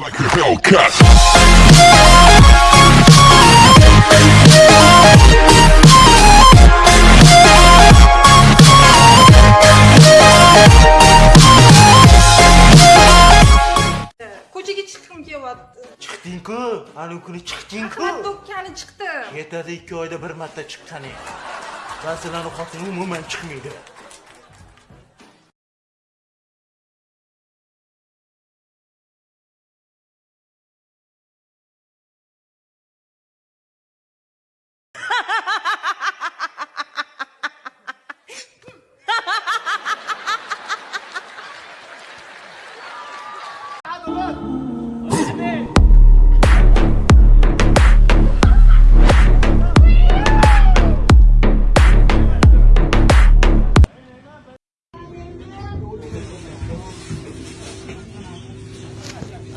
Like a Hellcat. ko'chaga chiqqim kelyapti. Chiqding-ku? Anavi kuni chiqding-ku? Ahmad do'kkani chiqdi. Yetadi ikki oyda bir marta chiqqaning ba'zilarni xotini umuman chiqmaydi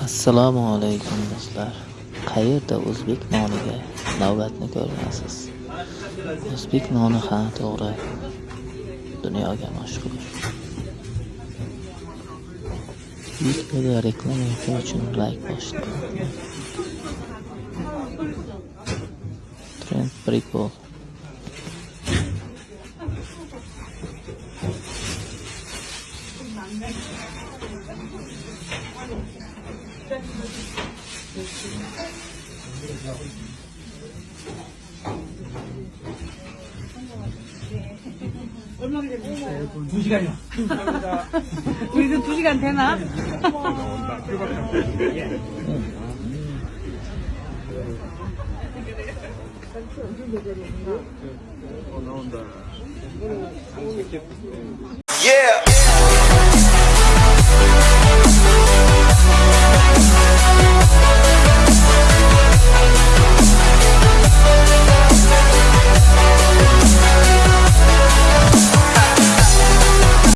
assalomu alaykum do'stlar. Qayerda o'zbek noniga navbatni ko'rmasiz o'zbek noni ha to'g'ri. Dunyoga mashhur. Videoda reklama uchun layk bosing trend прикол 얼마 걸렸어요? 두 시간이요. 우리도 두 시간 되나? Yeah.